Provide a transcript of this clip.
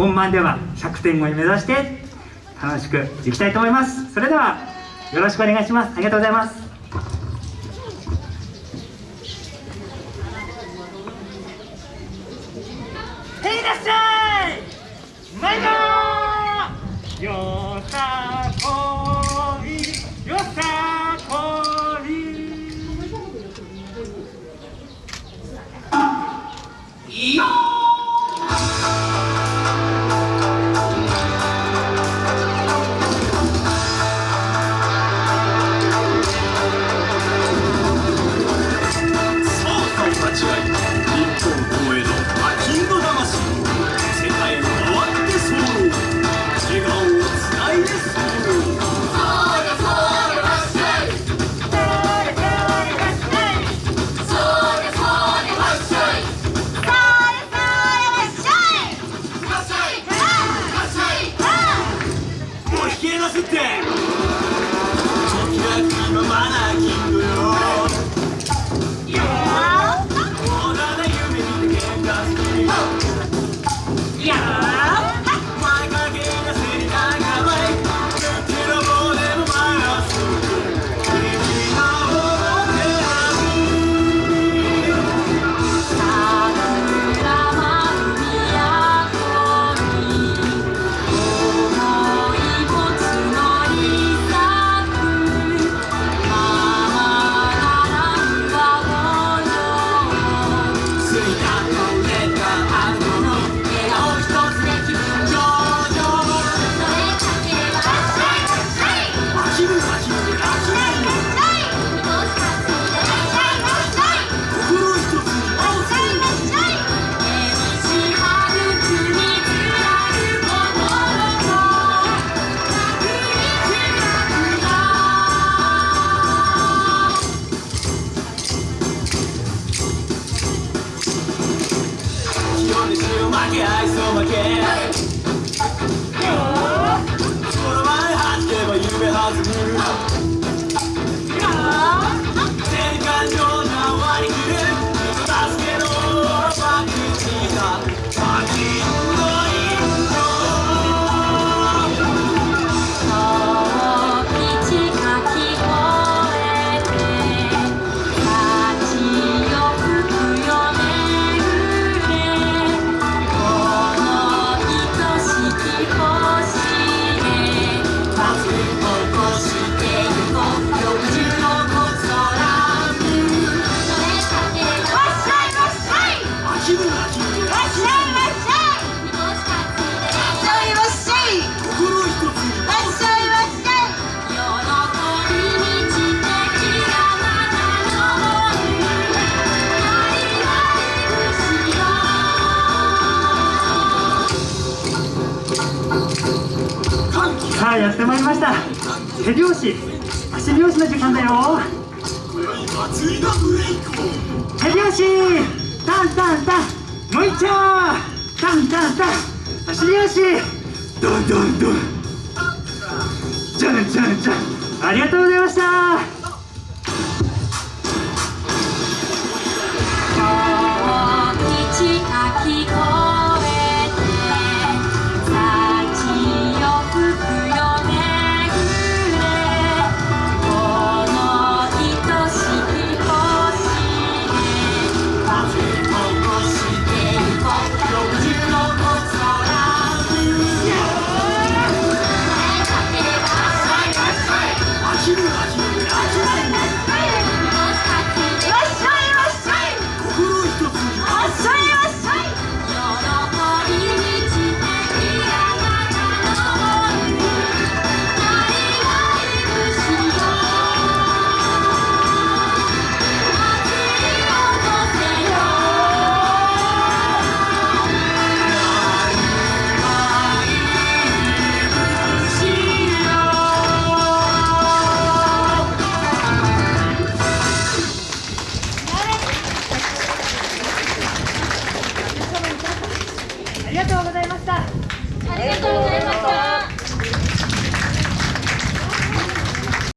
本番では100点超え目指して楽しくいきたいと思います。それではよろしくお願いします。ありがとうございます。へいらっしゃい。参ろうよさこい。よさこい。いいよ消え出すって。明らかのマナーキングよ。オー。ダーさあやってまいりました。手拍子。足拍子の時間だよ。手拍子。タンタンタン。もう一丁。タンタンタン。足拍子。ドンドンドン。じゃんじゃんじゃん。ありがとうございました。ありがとうございました。ありがとう